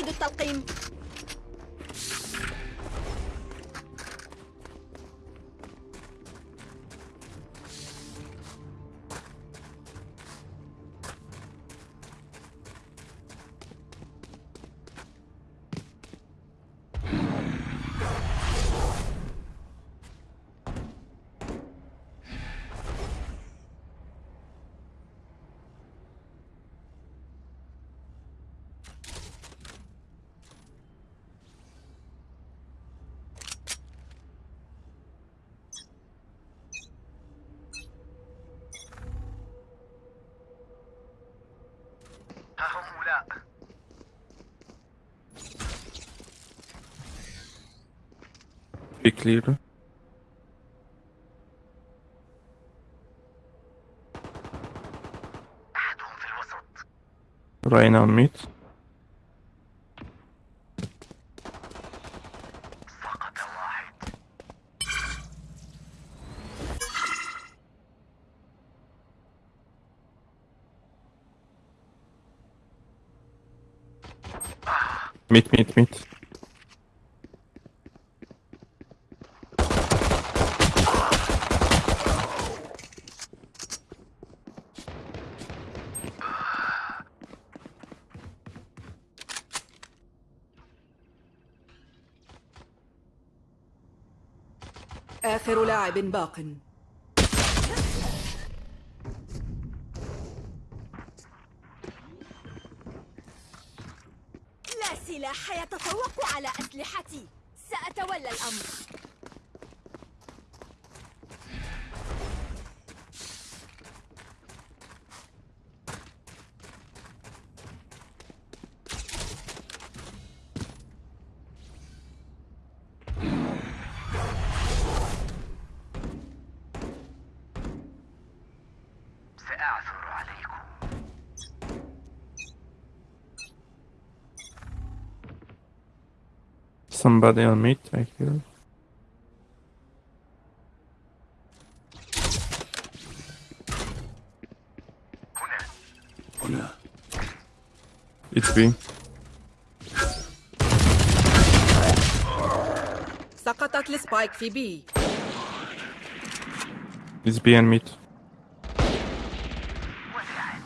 أعيد التلقيم. be clear. Reyna mid. Meet, meet, mid. باق. لا سلاح يتفوق على أسلحتي. سأتولى الأمر. Somebody on mid, I hear. هنا هنا It's B. سقطت السبايك في بي It's B and mid. وداعا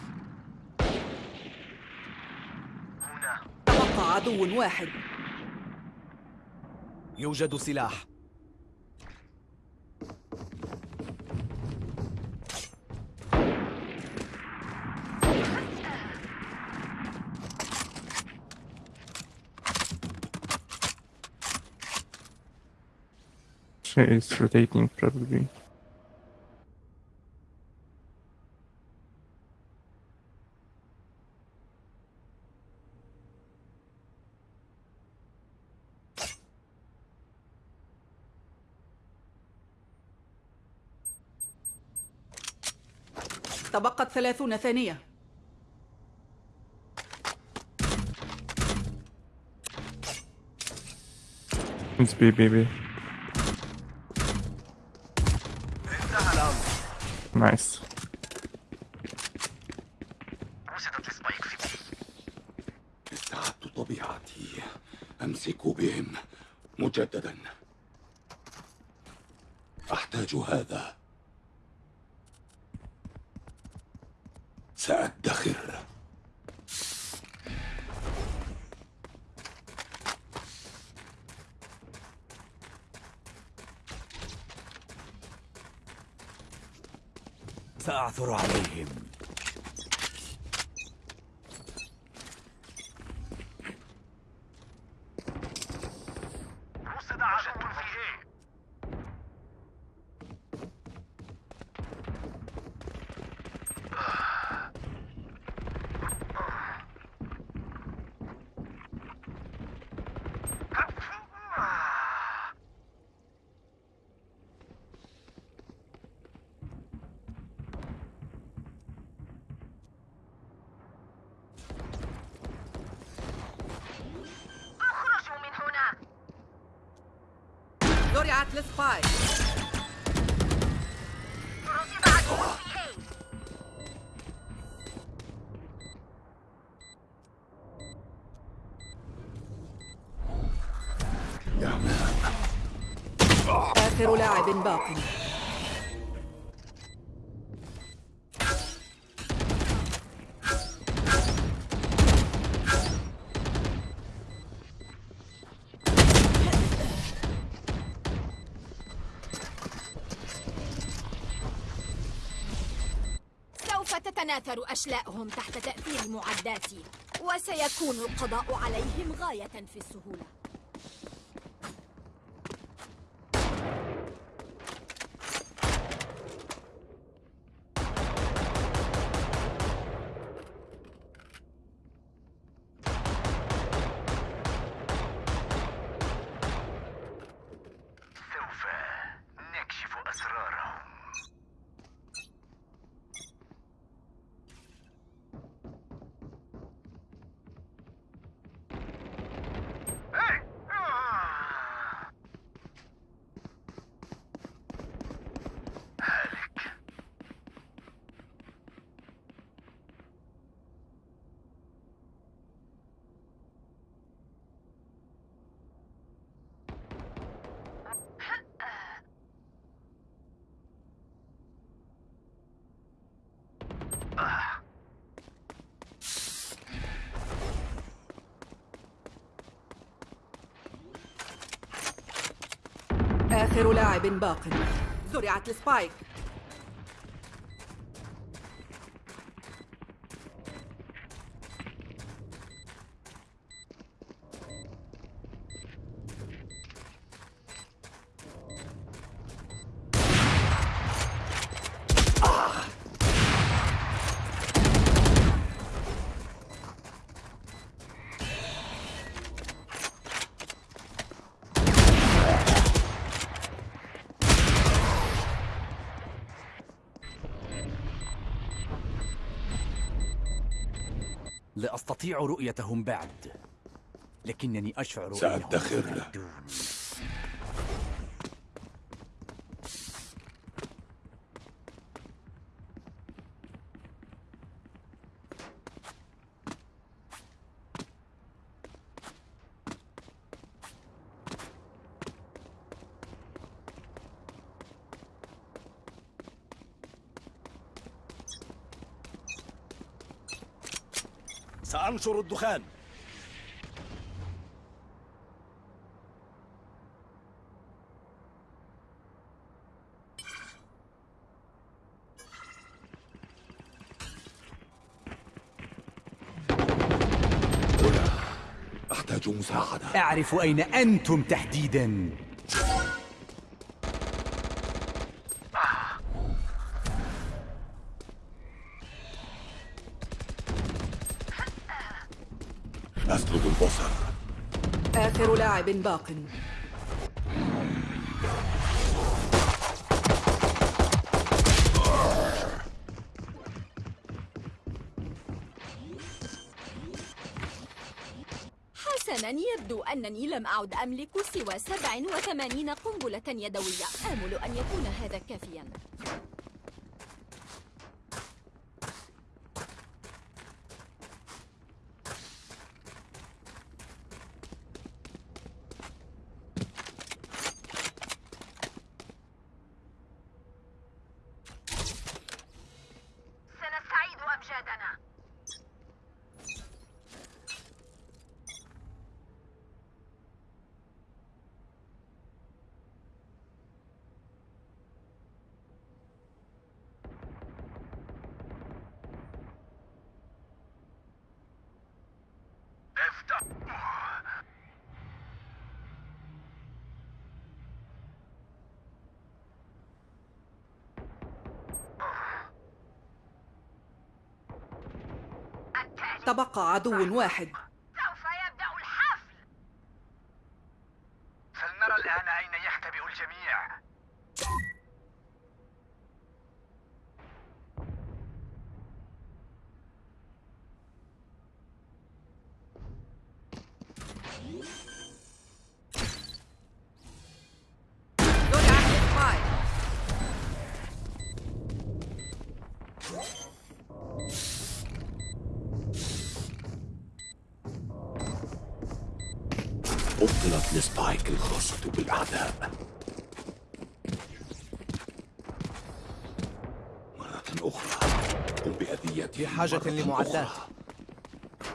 هنا تبقى عدو واحد يوجد سلاح She is rotating probably. تبقت ثلاثون ثانية. It's B, B, Nice. وجدت في بي استعدت طبيعتي أمسك بهم مجددا. أحتاج هذا. وزرعت السبايك آخر لاعب تتناثر أشلاءهم تحت تأثير معداتي وسيكون القضاء عليهم غاية في السهولة. آخر لاعب باق. زرعت السبايك. أستطيع رؤيتهم بعد لكنني أشعر سأدخر. أنهم سأنشر الدخان. أحتاج مساعدة. أعرف أين أنتم تحديدا أسلب البصر آخر لاعب باق. حسنا يبدو أنني لم أعد أملك سوى 87 قنبلة يدوية. آمل أن يكون هذا كافيا. تبقى عدو واحد. بطلت لسبايك الخاصة بالأعداء. مرة أخرى. قم بأذية في حاجة لمعدات.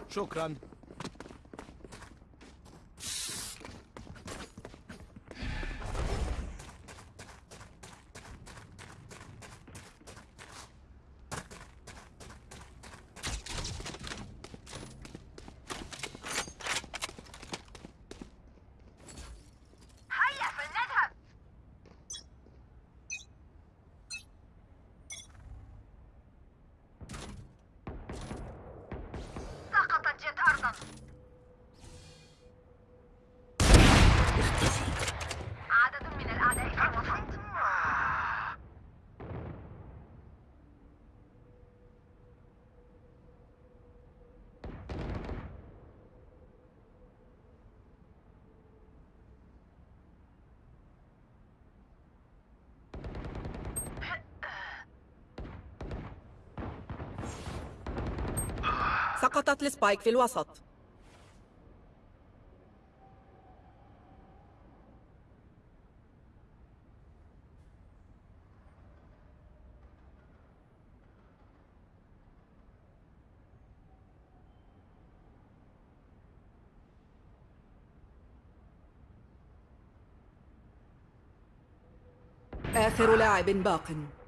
شكرا. سقطت السبايك في الوسط. آخر لاعب باق.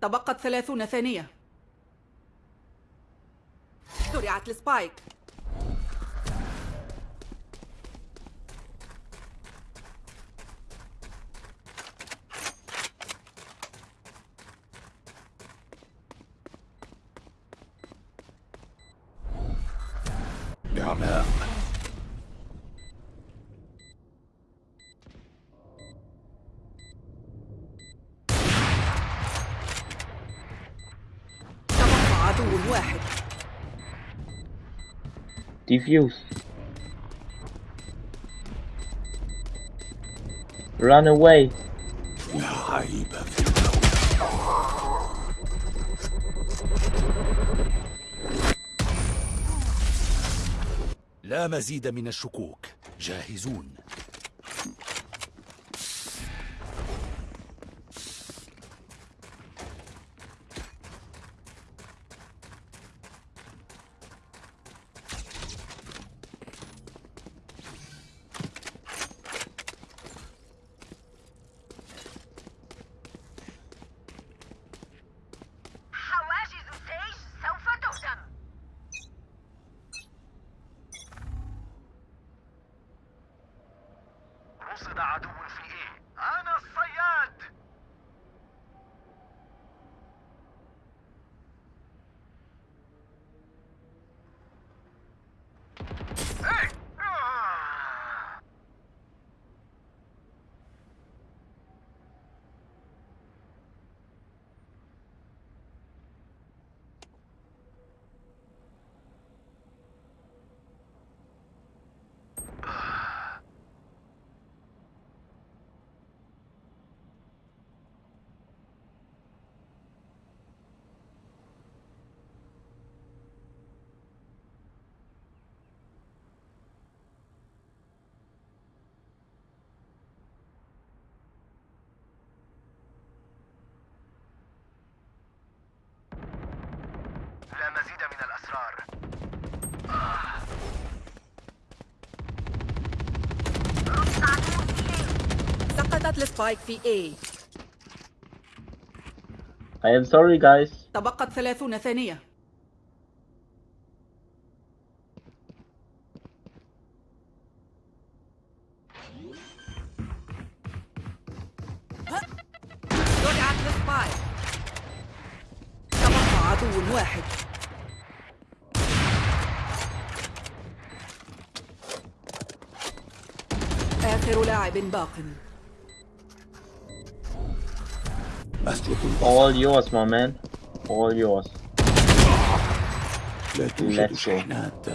تبقت ثلاثون ثانية. زرعت السبايك نعماء تبقى عدو واحد Defuse. Run away. لا مزيد من الشكوك جاهزون حواجز السيج سوف تهدم رصد عدو في إيه أنا الصياد إيه! آه! لا مزيد من الأسرار. سقطت السبايك في A. I am sorry, guys. تبقت ثلاثون ثانية. باق All yours, my man. All yours. لا توجد Let's go. شحنات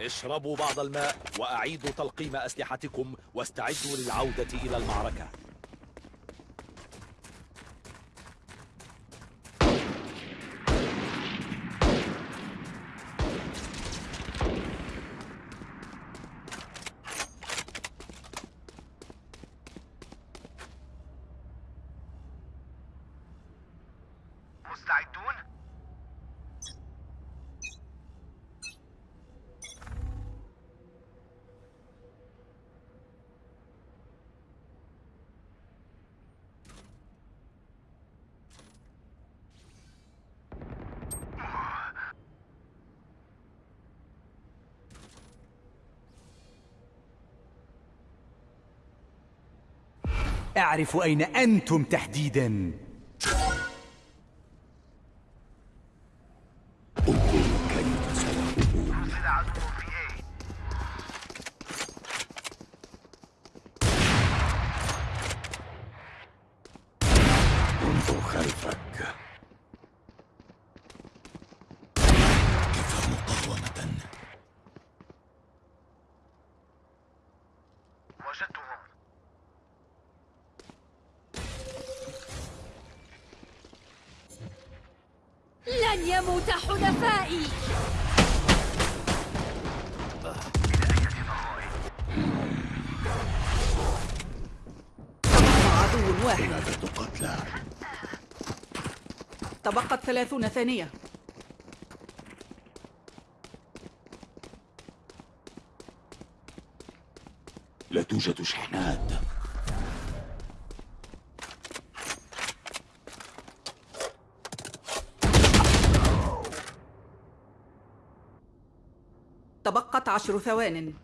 اشربوا بعض الماء وأعيدوا تلقيم أسلحتكم واستعدوا للعودة إلى المعركة أعرف أين أنتم تحديداً. لن يموت حلفائي عدو واحد. قتلى تبقت ثلاثون ثانية. لا توجد شحنات تبقت عشر ثوان.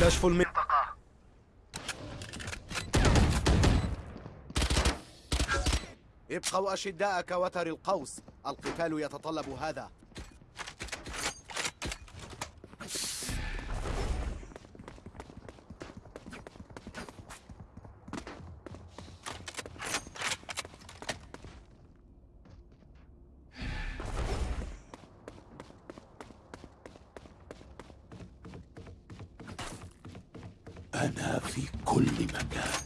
كشف المن... منطقة ابقوا أشداء كوتر القوس. القتال يتطلب هذا. أنا في كل مكان.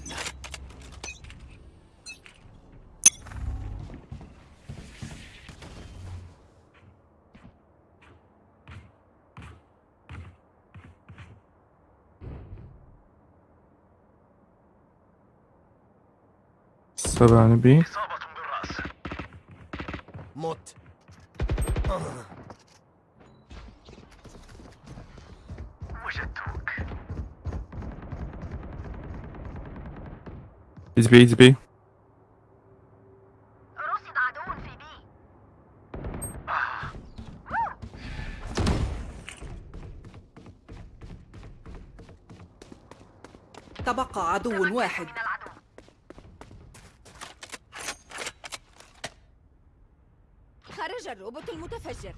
سبعة بي رصد عدو في بي. تبقى عدو واحد خرج الروبوت المتفجر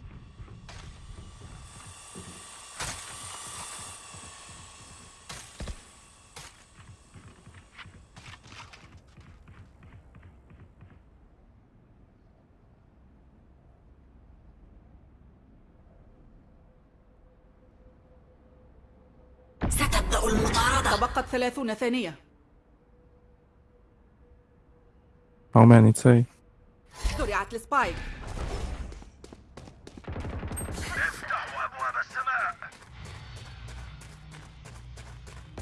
تبقت ثلاثون ثانية. How many say? زرعت السبايك. افتحوا أبواب السماء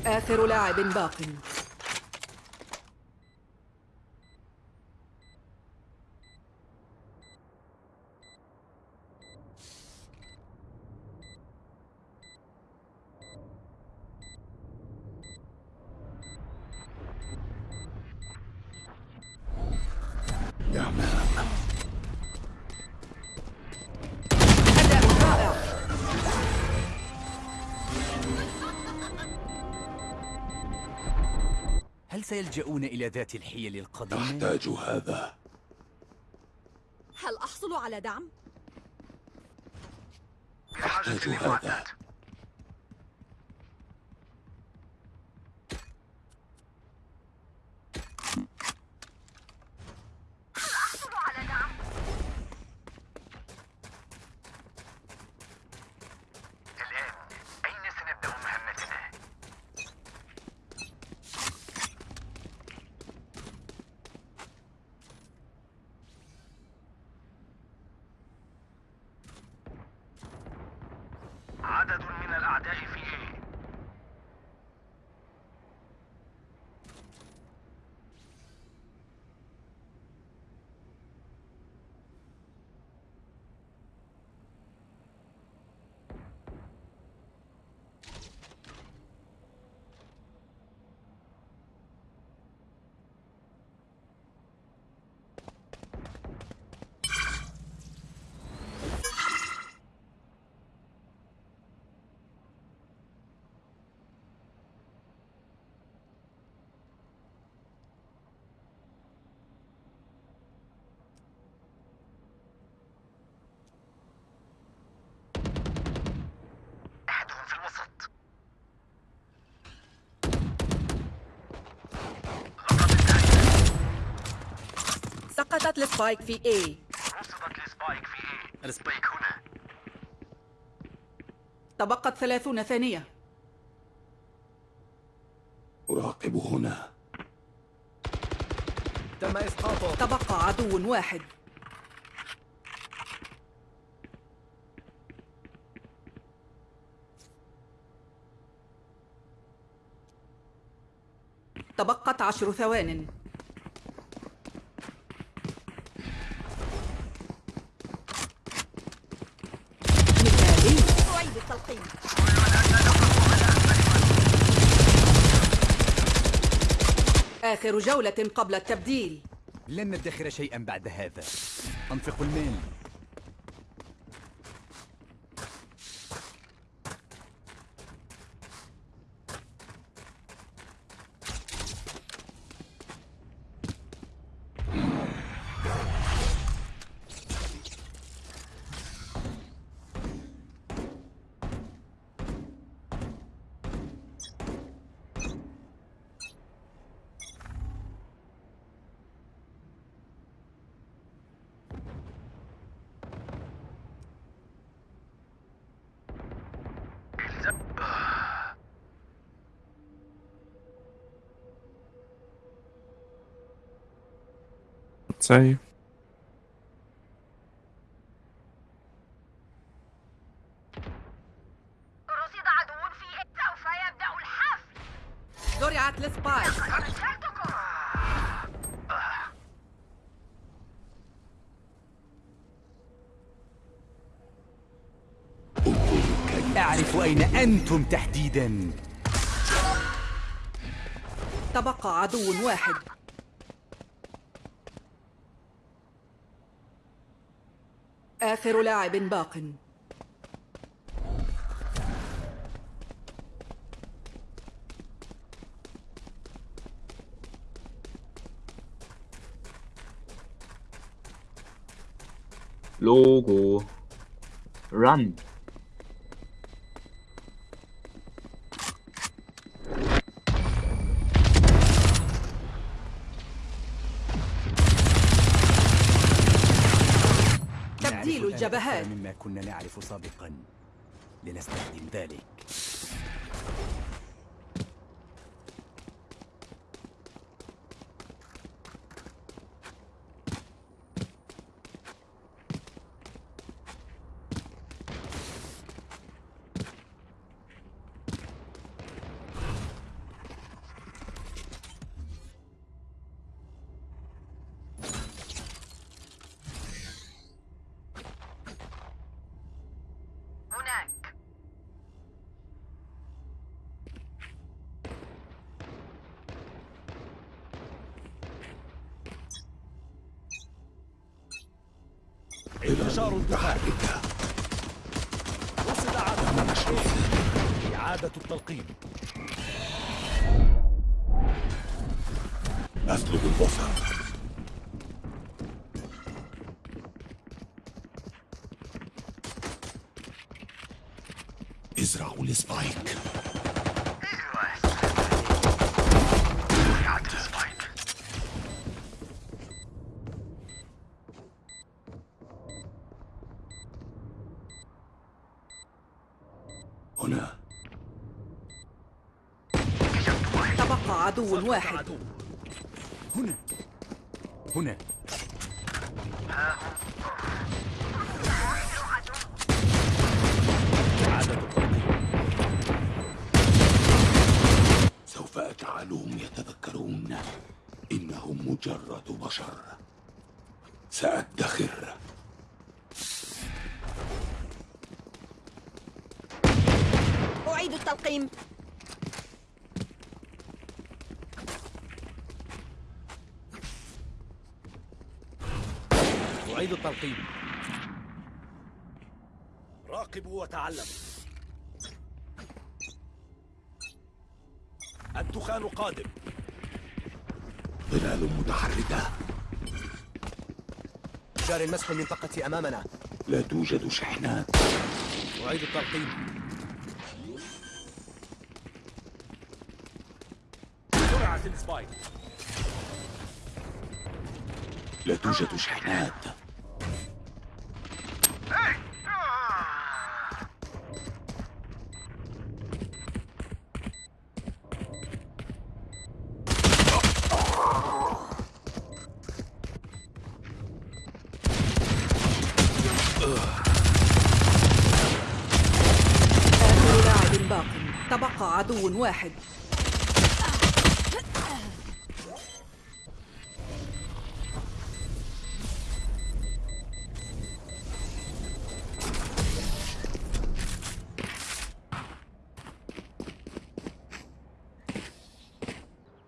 آخر لاعب باق. هل سيلجؤون إلى ذات الحيل القديمة؟ أحتاج هذا هل أحصل على دعم؟ أحتاج هذا سقطت ال spike في A. رصدت ال spike في A ال spike هنا. تبقت ثلاثون ثانية. أراقب هنا. تم إسقاطه. تبقى عدو واحد. تبقت عشر ثوان مثالي أعيد التلقيم. آخر جولة قبل التبديل. لن ندخر شيئا بعد هذا. أنفق المال. أرسلتكم أعرف أين أنتم تحديدا. تبقى عدو واحد. آخر لاعب باق. logo run تبديل أكثر مما كنا نعرف سابقا. لنستخدم ذلك. انتشار الدخان متحركة رصد عدو إعادة التلقيم. أسلب البصر. ازرعوا ال spike زرعت ال spike هنا تبقى عدو واحد. هنا. هنا. إعادة التلقيم سوف أجعلهم يتذكرون إنهم مجرد بشر سأدخر أعيد التلقيم أعيد التلقيم وتعلموا الدخان قادم. ظلال متحركة. جاري المسح المنطقة أمامنا. لا توجد شحنات. أعيد التلقيم. زرعت السبايك. لا توجد شحنات. عدو واحد.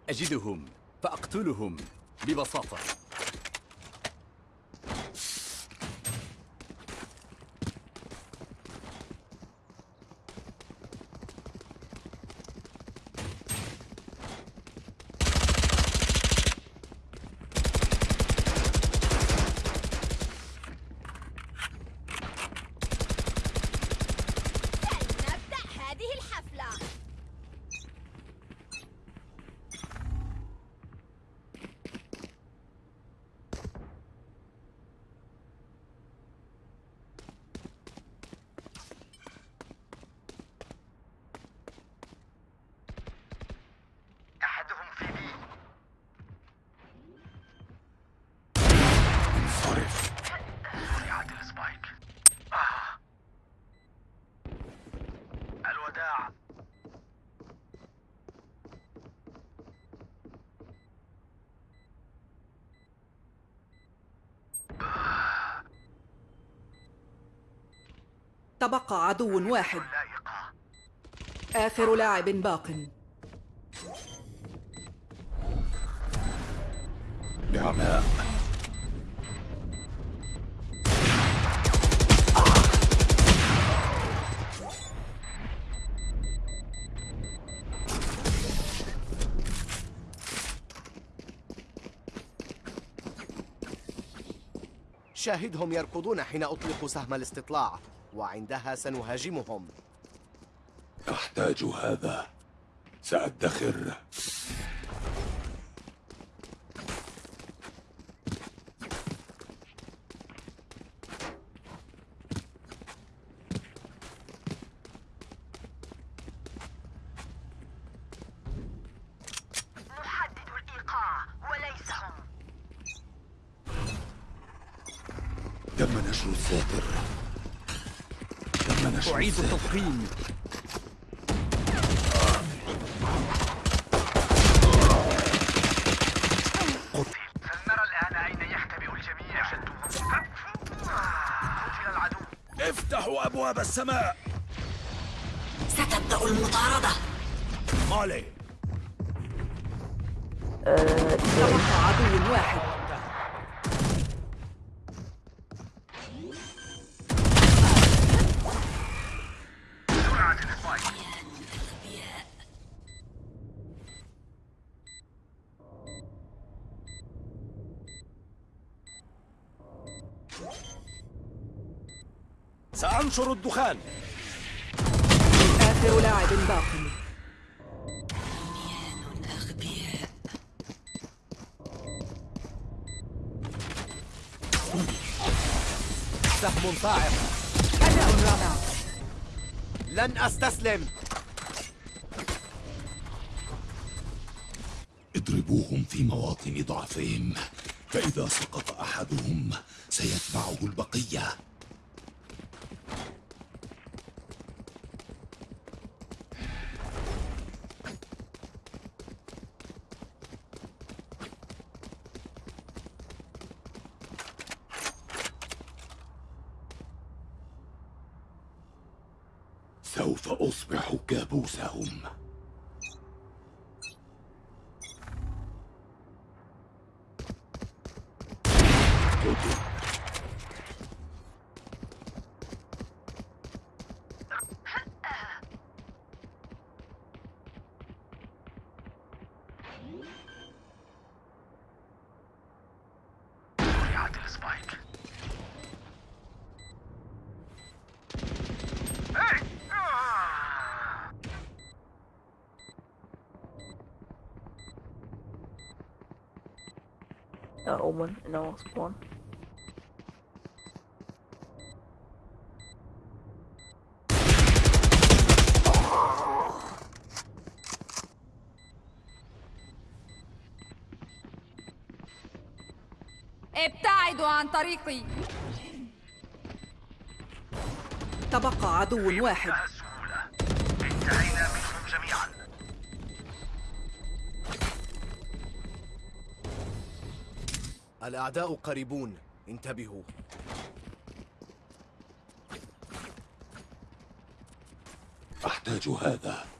أجدهم فأقتلهم ببساطة. تبقى عدو واحد. آخر لاعب باق. نعماء شاهدهم يركضون حين أطلق سهم الاستطلاع. وعندها سنهاجمهم. أحتاج هذا. سأدخر نحدد الإيقاع وليس هم تم نشر الساتر تم نشر أعيد الساتر التضخيم فلنرى الآن أين يختبئ الجميع شدوهم قتل العدو افتحوا أبواب السماء. ستبدأ المطاردة. مالي. تبقى عدو واحد. الدخان. آخر لاعب باق. سهم صاعق. أداء رائع. لن أستسلم. اضربوهم في مواطن ضعفهم فإذا سقط أحدهم سيتبعه البقية. سوف أصبح كابوسهم قتل زرعت السبايك هاي! آه! Omen in our spawn. ابتعدوا عن طريقي تبقى عدو واحد الأعداء قريبون. انتبهوا. أحتاج هذا.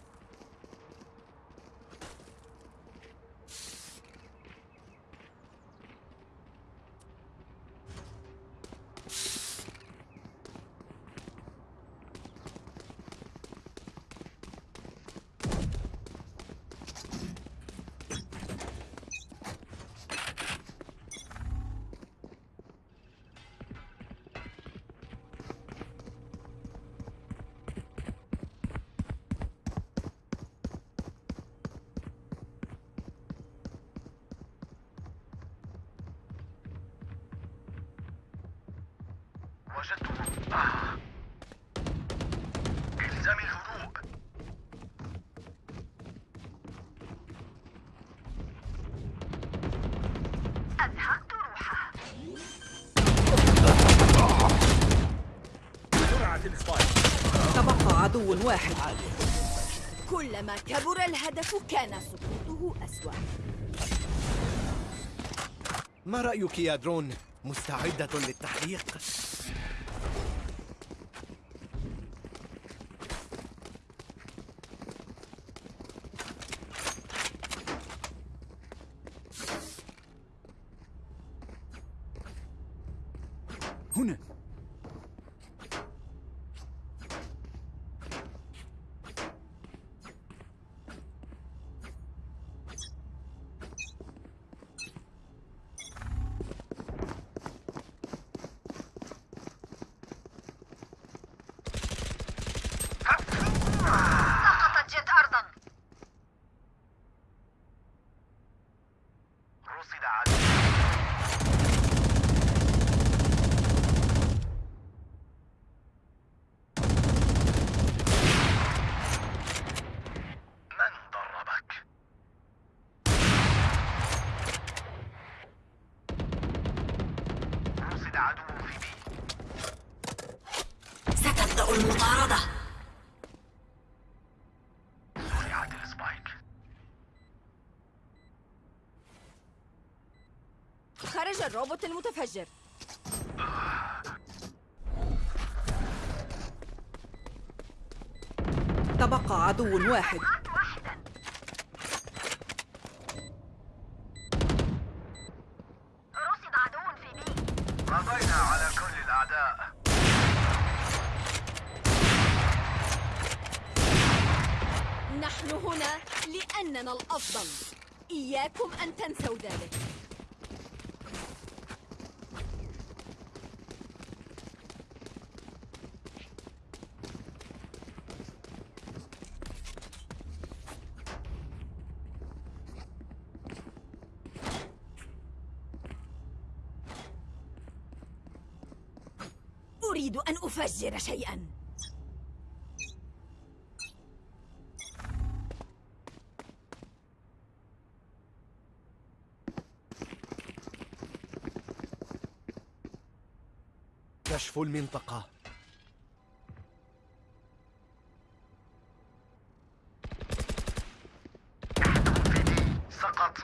رأيك يا درون؟ مستعدة للتحليق؟ هنا سقطت جيت أرضا رصد عدو من ضربك؟ رصد عدو في بي ستبدأ المطاردة زرعت السبايك خرج الروبوت المتفجر. تبقى عدو واحد وقعت واحدا رصد عدو في بي قضينا على كل الأعداء نحن هنا لأننا الأفضل إياكم أن تنسوا ذلك أريد أن أفجر شيئا. كشف المنطقة. سقط.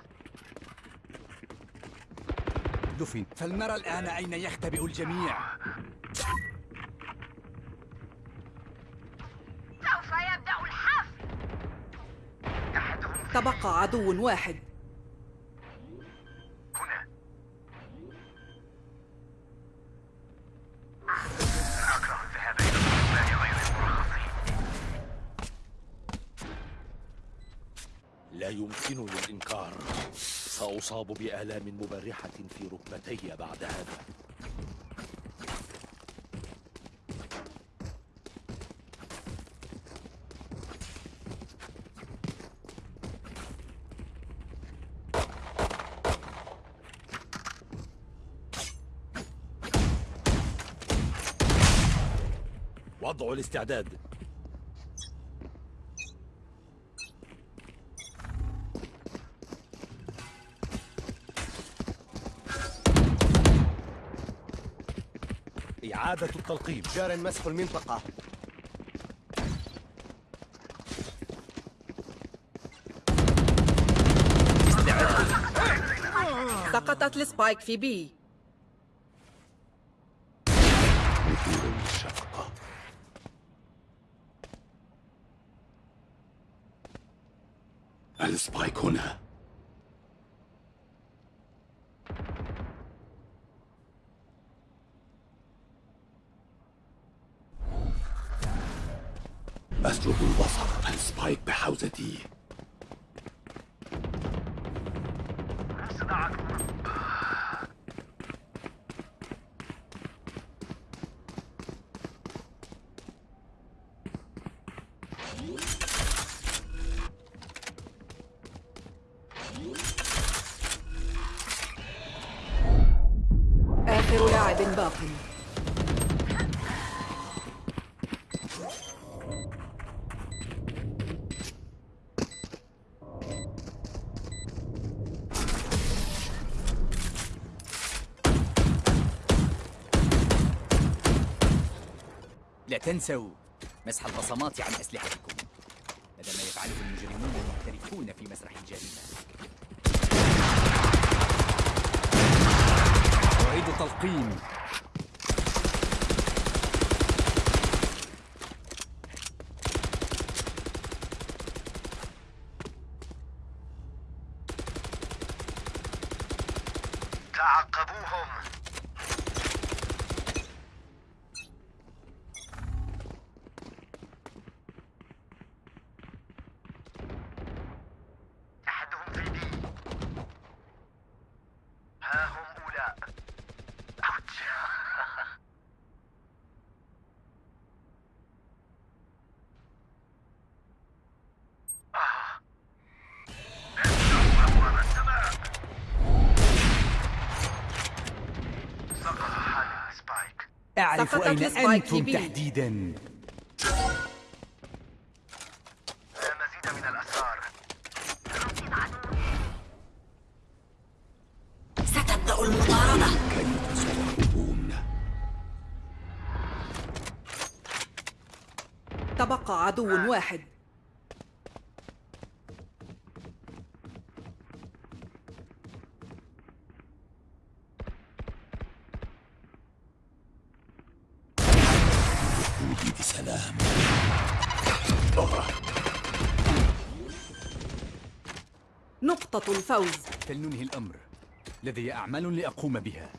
دفن فلنرى الآن أين يختبئ الجميع. تبقى عدو واحد. هنا. أكره الذهاب إلى غير المرخصين. لا يمكنني الإنكار سأصاب بآلام مبرحة في ركبتي بعد هذا. الاستعداد إعادة التلقيم. جار مسح المنطقة. سقطت السبايك في بي. السبايك هنا أسلب البصر السبايك بحوزتي رصد عدو آخر لاعب باق لا تنسوا مسح البصمات عن أسلحتكم هذا ما يفعله المجرمون المحترفون في مسرح الجريمة. أعيد تلقيم. تعقبوهم أعرف أين أنتم. تحديدا الفوز. فلننهي الأمر. لدي أعمال لأقوم بها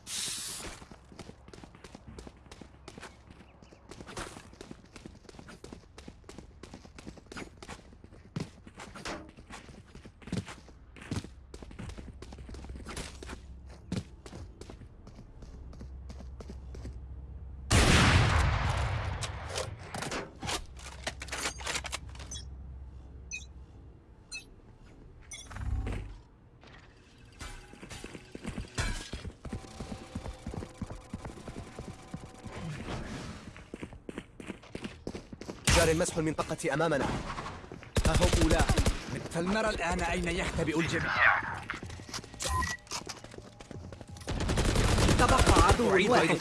جار مسح المنطقة أمامنا. ها هم أولاء فلنرى الآن أين يختبئ الجميع. تبقى عدو واحد